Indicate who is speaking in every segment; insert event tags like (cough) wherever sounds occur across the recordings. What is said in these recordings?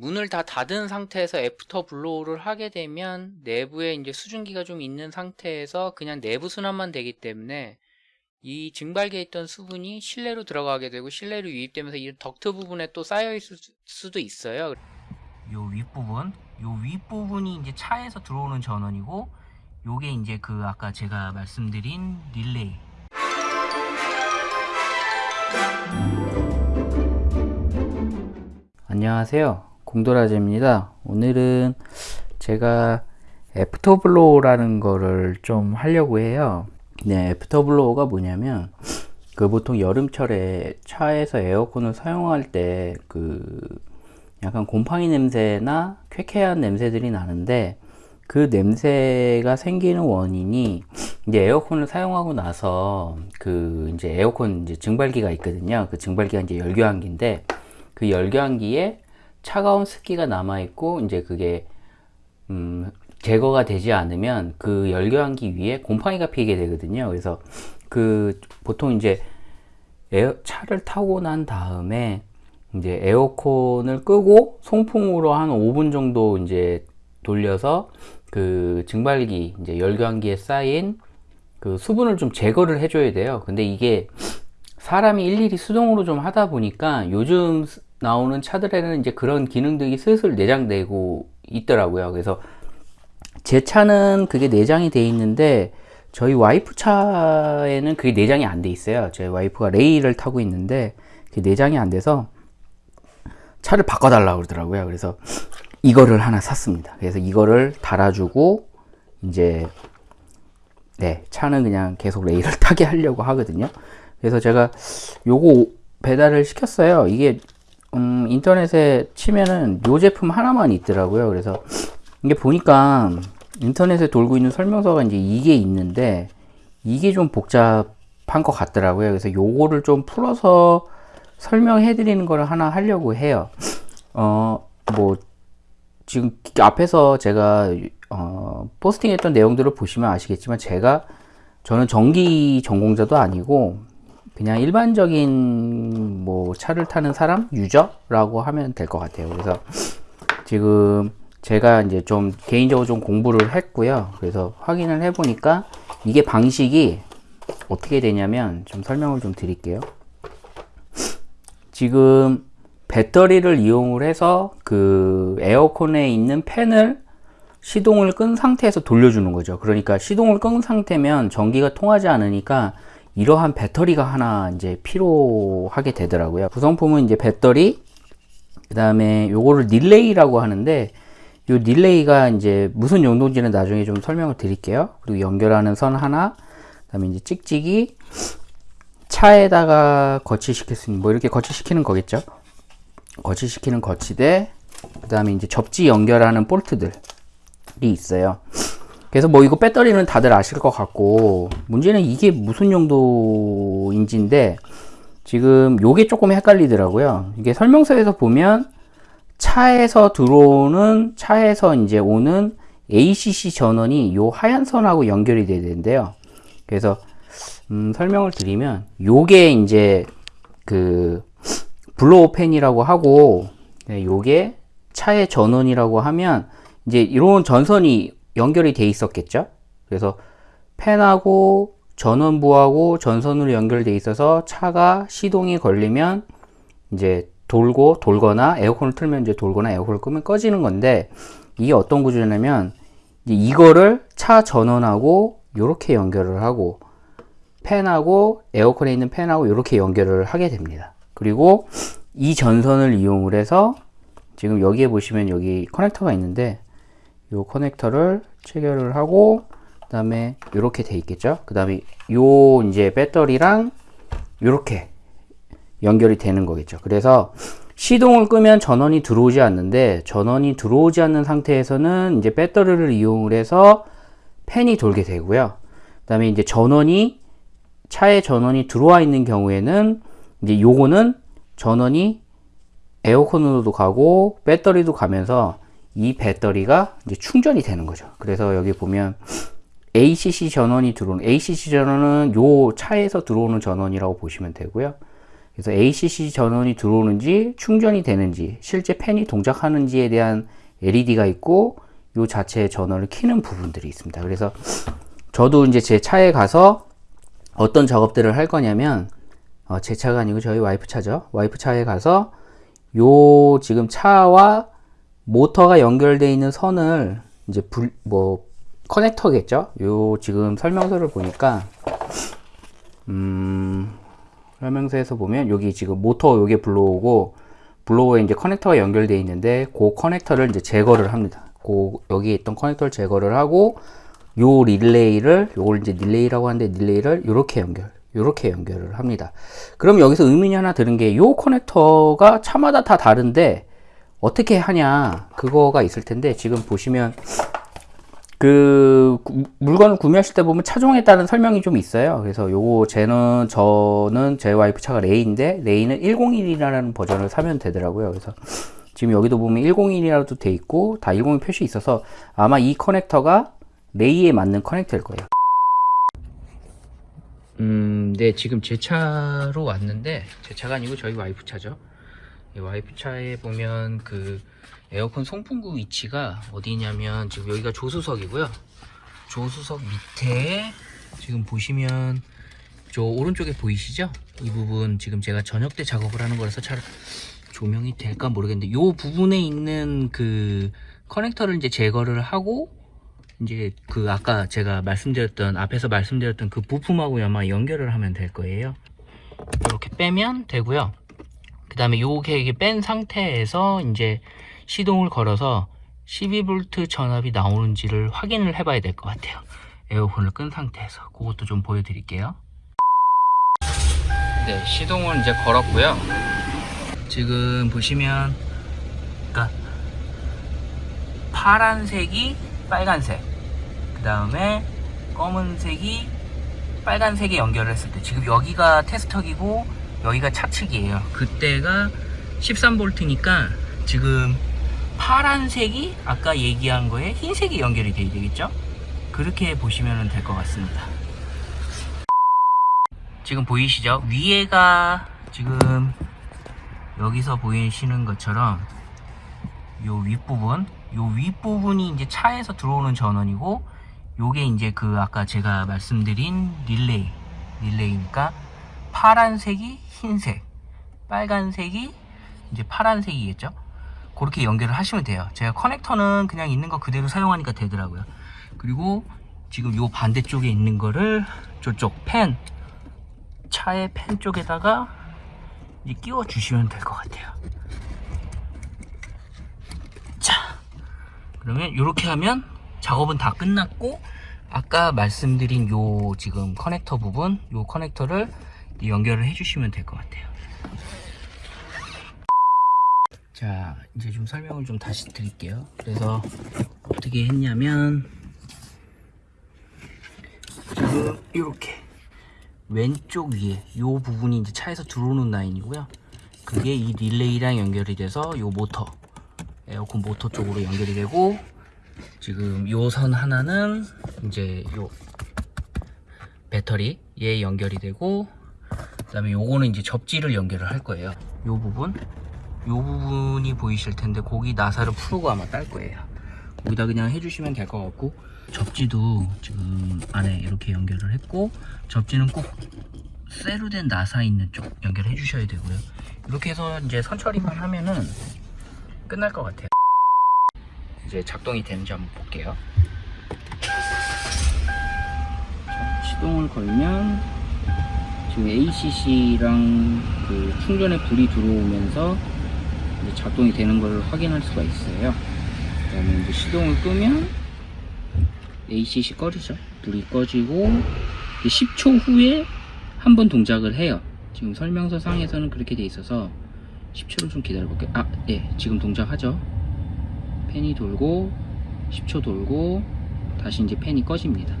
Speaker 1: 문을 다 닫은 상태에서 after blow를 하게 되면 내부에 이제 수증기가 좀 있는 상태에서 그냥 내부 순환만 되기 때문에 이 증발기에 있던 수분이 실내로 들어가게 되고 실내로 유입되면서 이 덕트 부분에 또 쌓여 있을 수- 수도 있어요. 요 윗부분, 요 윗부분이 이제 차에서 들어오는 전원이고 요게 이제 그 아까 제가 말씀드린 릴레이 안녕하세요 공도라제입니다 오늘은 제가 after blow라는 거를 좀 하려고 해요 네 after blow가 뭐냐면 그 보통 여름철에 차에서 에어컨을 사용할 때 그 약간 곰팡이 냄새나 쾌쾌한 냄새들이 나는데 그 냄새가 생기는 원인이 이제 에어컨을 사용하고 나서 그 이제 에어컨 이제 증발기가 있거든요. 그 증발기가 이제 열교환기인데 그 열교환기에 차가운 습기가 남아 있고 이제 그게 음 제거가 되지 않으면 그 열교환기 위에 곰팡이가 피게 되거든요. 그래서 그 보통 이제 에어, 차를 타고 난 다음에 이제 에어컨을 끄고 송풍으로 한 5분 정도 이제 돌려서 그 증발기 이제 열교환기에 쌓인 그 수분을 좀 제거를 해줘야 돼요. 근데 이게 사람이 일일이 수동으로 좀 하다 보니까 요즘 스- 나오는 차들에는 이제 그런 기능들이 슬슬 내장되고 있더라고요. 그래서 제 차는 그게 내장이 돼 있는데 저희 와이프 차에는 그게 내장이 안 돼 있어요. 제 와이프가 레이를 타고 있는데 그게 내장이 안 돼서 차를 바꿔달라고 그러더라고요. 그래서 이거를 하나 샀습니다. 그래서 이거를 달아주고 이제 네 차는 그냥 계속 레이를 (laughs) 타게 하려고 하거든요. 그래서 제가 요거 배달을 시켰어요. 이게 음, 인터넷에 치면은 요 제품 하나만 있더라고요. 그래서 이게 보니까 인터넷에 돌고 있는 설명서가 이제 이게 있는데 이게 좀 복잡한 것 같더라고요. 그래서 요거를 좀 풀어서 설명해 드리는 거를 하나 하려고 해요. 어, 뭐, 지금 앞에서 제가, 어, 포스팅 했던 내용들을 보시면 아시겠지만 제가, 저는 전기 전공자도 아니고, 그냥 일반적인 뭐 차를 타는 사람? 유저라고 하면 될 것 같아요. 그래서 지금 제가 이제 좀 개인적으로 좀 공부를 했고요. 그래서 확인을 해 보니까 이게 방식이 어떻게 되냐면 좀 설명을 좀 드릴게요. 지금 배터리를 이용을 해서 그 에어컨에 있는 팬을 시동을 끈 상태에서 돌려주는 거죠. 그러니까 시동을 끈 상태면 전기가 통하지 않으니까 이러한 배터리가 하나 이제 필요하게 되더라고요. 구성품은 이제 배터리, 그 다음에 요거를 릴레이라고 하는데 요 릴레이가 이제 무슨 용도인지는 나중에 좀 설명을 드릴게요. 그리고 연결하는 선 하나, 그 다음에 이제 찍찍이, 차에다가 거치시킬 수 있는 뭐 이렇게 거치시키는 거겠죠. 거치시키는 거치대, 그 다음에 이제 접지 연결하는 볼트들이 있어요. 그래서 뭐 이거 배터리는 다들 아실 것 같고 문제는 이게 무슨 용도인지인데 지금 요게 조금 헷갈리더라고요. 이게 설명서에서 보면 차에서 들어오는 차에서 이제 오는 ACC 전원이 요 하얀 선하고 연결이 돼야 되는데요. 그래서 음, 설명을 드리면 요게 이제 그 blow 팬이라고 하고 네, 요게 차의 전원이라고 하면 이제 이런 전선이 연결이 돼 있었겠죠. 그래서 팬하고 전원부하고 전선으로 연결돼 있어서 차가 시동이 걸리면 이제 돌고 돌거나 에어컨을 틀면 이제 돌거나 에어컨을 끄면 꺼지는 건데 이게 어떤 구조냐면 이거를 차 전원하고 이렇게 연결을 하고 팬하고 에어컨에 있는 팬하고 이렇게 연결을 하게 됩니다. 그리고 이 전선을 이용을 해서 지금 여기에 보시면 여기 커넥터가 있는데 이 커넥터를 체결을 하고 그 다음에 이렇게 돼 있겠죠? 그 다음에 요 이제 배터리랑 이렇게 연결이 되는 거겠죠. 그래서 시동을 끄면 전원이 들어오지 않는데 전원이 들어오지 않는 상태에서는 이제 배터리를 이용을 해서 팬이 돌게 되고요. 그 다음에 이제 전원이 차에 전원이 들어와 있는 경우에는 이제 요거는 전원이 에어컨으로도 가고 배터리도 가면서 이 배터리가 이제 충전이 되는 거죠. 그래서 여기 보면 ACC 전원이 들어오는 ACC 전원은 요 차에서 들어오는 전원이라고 보시면 되고요. 그래서 ACC 전원이 들어오는지 충전이 되는지 실제 팬이 동작하는지에 대한 LED가 있고 요 자체 전원을 켜는 부분들이 있습니다. 그래서 저도 이제 제 차에 가서 어떤 작업들을 할 거냐면 어, 제 차가 아니고 저희 와이프 차죠. 와이프 차에 가서 요 지금 차와 모터가 연결되어 있는 선을 이제 불, 뭐 커넥터겠죠. 요 지금 설명서를 보니까 음, 설명서에서 보면 여기 지금 모터 요게 blow고 blow에 이제 커넥터가 연결되어 있는데 그 커넥터를 이제 제거를 합니다. 그 여기 있던 커넥터를 제거를 하고 요 릴레이를 요걸 이제 릴레이라고 하는데 릴레이를 이렇게 연결 이렇게 연결을 합니다. 그럼 여기서 의문이 하나 드는 게 요 커넥터가 차마다 다 다른데 어떻게 하냐 그거가 있을 텐데 지금 보시면 그 구- 물건을 구매하실 때 보면 차종에 따른 설명이 좀 있어요. 그래서 요거 쟤는 저는 제 와이프 차가 레이인데 레이는 101이라는 버전을 사면 되더라고요. 그래서 지금 여기도 보면 101이라고 돼 있고 다 101 표시 있어서 아마 이 커넥터가 레이에 맞는 커넥터일 거예요. 음, 네, 지금 제 차로 왔는데 제 차가 아니고 저희 와이프 차죠. 이 와이프 차에 보면 그 에어컨 송풍구 위치가 어디냐면 지금 여기가 조수석이고요. 조수석 밑에 지금 보시면 저 오른쪽에 보이시죠? 이 부분 지금 제가 저녁 때 작업을 하는 거라서 잘 조명이 될까 모르겠는데 이 부분에 있는 그 커넥터를 이제 제거를 하고 이제 그 아까 제가 말씀드렸던 앞에서 말씀드렸던 그 부품하고 아마 연결을 하면 될 거예요. 이렇게 빼면 되고요. 그 다음에 요게 뺀 상태에서 이제 시동을 걸어서 12V 전압이 나오는지를 확인을 해봐야 될 것 같아요. 에어컨을 끈 상태에서 그것도 좀 보여드릴게요. 네, 시동을 이제 걸었고요. 지금 보시면, 그러니까 파란색이 빨간색, 그 다음에 검은색이 빨간색에 연결을 했을 때 지금 여기가 테스터기고 여기가 차측이에요. 그때가 13V니까 지금 파란색이 아까 얘기한 거에 흰색이 연결이 돼야 되겠죠? 그렇게 보시면 될 것 같습니다. 지금 보이시죠? 위에가 지금 여기서 보이시는 것처럼 요 윗부분 요 윗부분이 이제 차에서 들어오는 전원이고 요게 이제 그 아까 제가 말씀드린 릴레이 릴레이니까 파란색이 흰색 빨간색이 이제 파란색이겠죠? 그렇게 연결을 하시면 돼요. 제가 커넥터는 그냥 있는 거 그대로 사용하니까 되더라고요. 그리고 지금 요 반대쪽에 있는 거를 저쪽 펜 차의 펜 쪽에다가 끼워 주시면 될 것 같아요. 자 그러면 이렇게 하면 작업은 다 끝났고 아까 말씀드린 요 지금 커넥터 부분 요 커넥터를 연결을 해주시면 될 것 같아요. 자 이제 좀 설명을 좀 다시 드릴게요. 그래서 어떻게 했냐면 지금 이렇게 왼쪽 위에 요 부분이 이제 차에서 들어오는 라인이고요. 그게 이 릴레이랑 연결이 돼서 요 모터 에어컨 모터 쪽으로 연결이 되고 지금 요선 하나는 이제 요 배터리에 연결이 되고 그 다음에 요거는 이제 접지를 연결을 할 거예요. 요 부분? 요 부분이 보이실 텐데 거기 나사를 풀고 아마 딸 거예요. 거기다 그냥 해주시면 될 것 같고. 접지도 지금 안에 이렇게 연결을 했고 접지는 꼭 쇠로 된 나사 있는 쪽 연결해 주셔야 되고요. 이렇게 해서 이제 선처리만 하면은 끝날 것 같아요. 이제 작동이 되는지 한번 볼게요. 자, 시동을 걸면 지금 ACC랑 그 충전에 불이 들어오면서 작동이 되는 걸 확인할 수가 있어요. 그 다음에 이제 시동을 끄면 ACC 꺼지죠. 불이 꺼지고 10초 후에 한 번 동작을 해요. 지금 설명서 상에서는 그렇게 돼 있어서 10초를 좀 기다려 볼게요. 아, 예, 지금 동작하죠. 팬이 돌고 10초 돌고 다시 이제 팬이 꺼집니다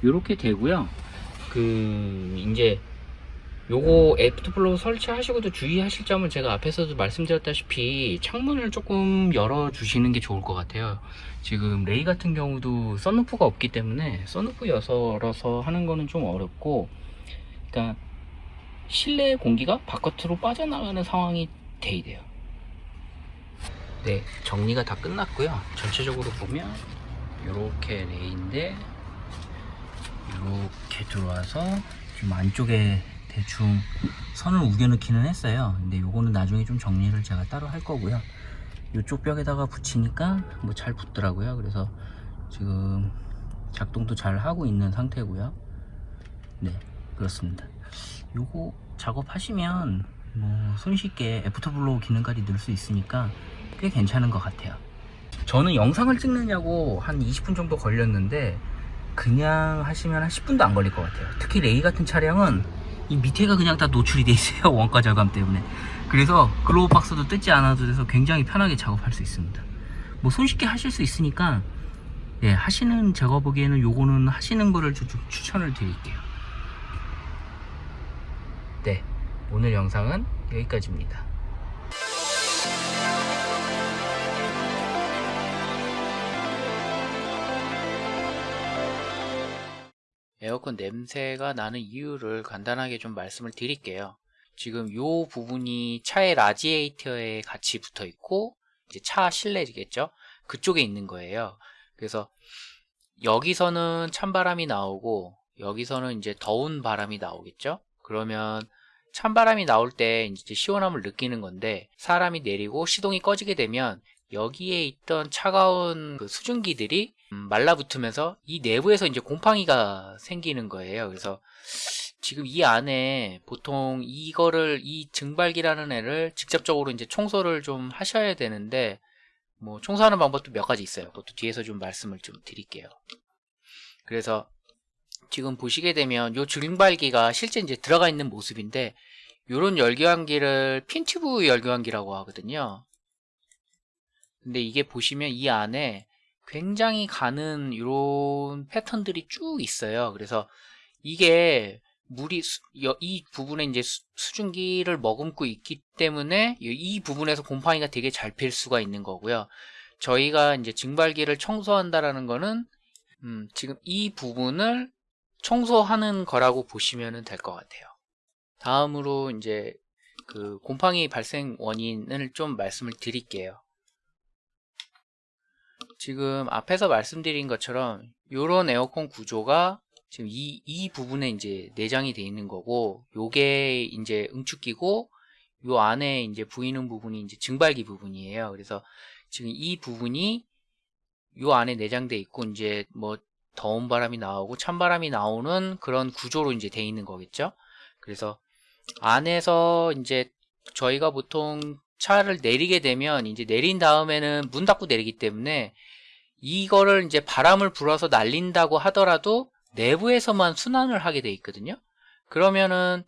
Speaker 1: 네, 요렇게 되고요. 그 이제 요거 after blow 설치하시고도 주의하실 점은 제가 앞에서도 말씀드렸다시피 창문을 조금 열어 주시는 게 좋을 것 같아요. 지금 레이 같은 경우도 썬루프가 없기 때문에 썬루프 열어서 하는 거는 좀 어렵고 그러니까 실내 공기가 바깥으로 빠져나가는 상황이 돼야 돼요. 네 정리가 다 끝났고요. 전체적으로 보면 이렇게 레이인데 이렇게 들어와서 좀 안쪽에 대충 선을 우겨넣기는 했어요. 근데 요거는 나중에 좀 정리를 제가 따로 할 거고요. 이쪽 벽에다가 붙이니까 뭐 잘 붙더라고요. 그래서 지금 작동도 잘 하고 있는 상태고요. 네 그렇습니다. 요거 작업하시면 뭐 손쉽게 after blow 기능까지 넣을 수 있으니까 꽤 괜찮은 것 같아요. 저는 영상을 찍느냐고 한 20분 정도 걸렸는데 그냥 하시면 한 10분도 안 걸릴 것 같아요. 특히 레이 같은 차량은 이 밑에가 그냥 다 노출이 돼 있어요 (laughs) 원가 절감 때문에. 그래서 glove box도 뜯지 않아도 돼서 굉장히 편하게 작업할 수 있습니다. 뭐 손쉽게 하실 수 있으니까 예, 하시는 제가 보기에는 요거는 하시는 거를 좀 추천을 드릴게요. 네 오늘 영상은 여기까지입니다 에어컨 냄새가 나는 이유를 간단하게 좀 말씀을 드릴게요. 지금 요 부분이 차의 라지에이터에 같이 붙어 있고 이제 차 실내겠죠? 그쪽에 있는 거예요. 그래서 여기서는 찬바람이 나오고 여기서는 이제 더운 바람이 나오겠죠? 그러면 찬바람이 나올 때 이제 시원함을 느끼는 건데 사람이 내리고 시동이 꺼지게 되면 여기에 있던 차가운 그 수증기들이 음, 말라붙으면서 이 내부에서 이제 곰팡이가 생기는 거예요. 그래서 지금 이 안에 보통 이거를 이 증발기라는 애를 직접적으로 이제 청소를 좀 하셔야 되는데 뭐 청소하는 방법도 몇 가지 있어요. 그것도 뒤에서 좀 말씀을 좀 드릴게요. 그래서 지금 보시게 되면 요 증발기가 실제 이제 들어가 있는 모습인데 요런 열교환기를 핀튜브 열교환기라고 하거든요. 근데 이게 보시면 이 안에 굉장히 가는 이런 패턴들이 쭉 있어요. 그래서 이게 물이 수, 이 부분에 이제 수, 수증기를 머금고 있기 때문에 이 부분에서 곰팡이가 되게 잘 필 수가 있는 거고요. 저희가 이제 증발기를 청소한다라는 거는 음, 지금 이 부분을 청소하는 거라고 보시면 될 것 같아요. 다음으로 이제 그 곰팡이 발생 원인을 좀 말씀을 드릴게요. 지금 앞에서 말씀드린 것처럼 이런 에어컨 구조가 지금 이, 이 부분에 이제 내장이 되어 있는 거고 요게 이제 응축기고 요 안에 이제 보이는 부분이 이제 증발기 부분이에요. 그래서 지금 이 부분이 요 안에 내장돼 있고 이제 뭐 더운 바람이 나오고 찬 바람이 나오는 그런 구조로 이제 돼 있는 거겠죠. 그래서 안에서 이제 저희가 보통 차를 내리게 되면 이제 내린 다음에는 문 닫고 내리기 때문에 이거를 이제 바람을 불어서 날린다고 하더라도 내부에서만 순환을 하게 돼 있거든요. 그러면은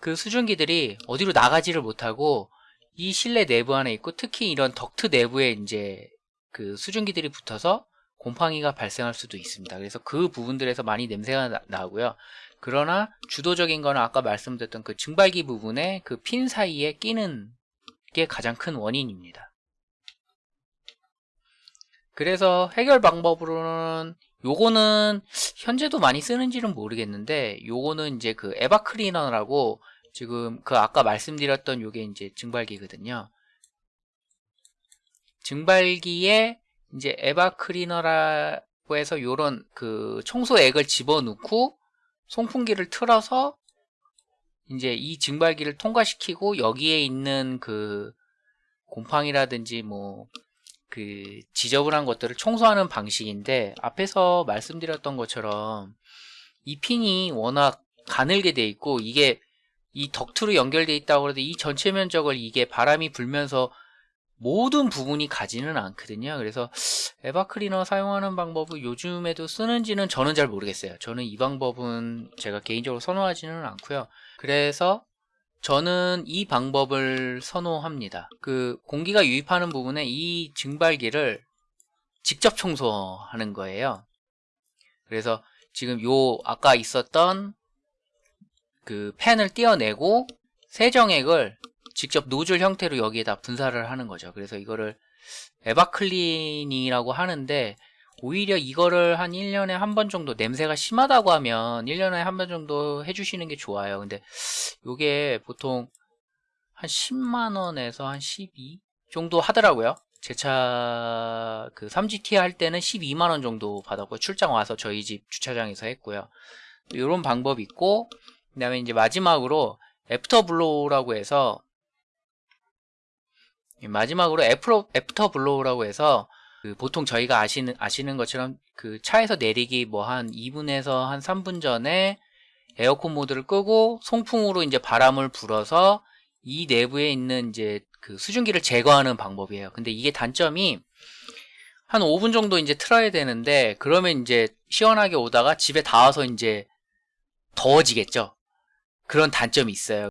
Speaker 1: 그 수증기들이 어디로 나가지를 못하고 이 실내 내부 안에 있고 특히 이런 덕트 내부에 이제 그 수증기들이 붙어서 곰팡이가 발생할 수도 있습니다. 그래서 그 부분들에서 많이 냄새가 나, 나고요. 그러나 주도적인 거는 아까 말씀드렸던 그 증발기 부분에 그 핀 사이에 끼는 게 가장 큰 원인입니다. 그래서 해결 방법으로는 요거는 현재도 많이 쓰는지는 모르겠는데 요거는 이제 그 에바 클리너라고 지금 그 아까 말씀드렸던 요게 이제 증발기거든요. 증발기에 이제 에바 클리너라고 해서 요런 그 청소액을 집어넣고 송풍기를 틀어서 이제 이 증발기를 통과시키고 여기에 있는 그 곰팡이라든지 뭐 그 지저분한 것들을 청소하는 방식인데 앞에서 말씀드렸던 것처럼 이 핀이 워낙 가늘게 돼 있고 이게 이 덕트로 연결돼 있다고 해도 이 전체 면적을 이게 바람이 불면서 모든 부분이 가지는 않거든요. 그래서 에바 클리너 사용하는 방법을 요즘에도 쓰는지는 저는 잘 모르겠어요. 저는 이 방법은 제가 개인적으로 선호하지는 않고요. 그래서 저는 이 방법을 선호합니다. 그 공기가 유입하는 부분에 이 증발기를 직접 청소하는 거예요. 그래서 지금 요 아까 있었던
Speaker 2: 그 팬을 띄어내고 세정액을 직접 노즐 형태로 여기에다 분사를 하는 거죠. 그래서 이거를 에바클린이라고 하는데 오히려 이거를 한 1년에 한 번 정도 냄새가 심하다고 하면 1년에 한 번 정도 해주시는 게 좋아요. 근데 요게 보통 한 10만원에서 한 12 정도 하더라고요. 제 차 그 3GT 할 때는 12만원 정도 받았고요. 출장 와서 저희 집 주차장에서 했고요. 이런 방법이 있고 그 다음에 이제 마지막으로 after blow라고 해서 마지막으로 after blow라고 해서 그 보통 저희가 아시는 아시는 것처럼 그 차에서 내리기 뭐 한 2분에서 한 3분 전에 에어컨 모드를 끄고 송풍으로 이제 바람을 불어서 이 내부에 있는 이제 그 수증기를 제거하는 방법이에요. 근데 이게 단점이 한 5분 정도 이제 틀어야 되는데 그러면 이제 시원하게 오다가 집에 다 와서 이제 더워지겠죠. 그런 단점이 있어요.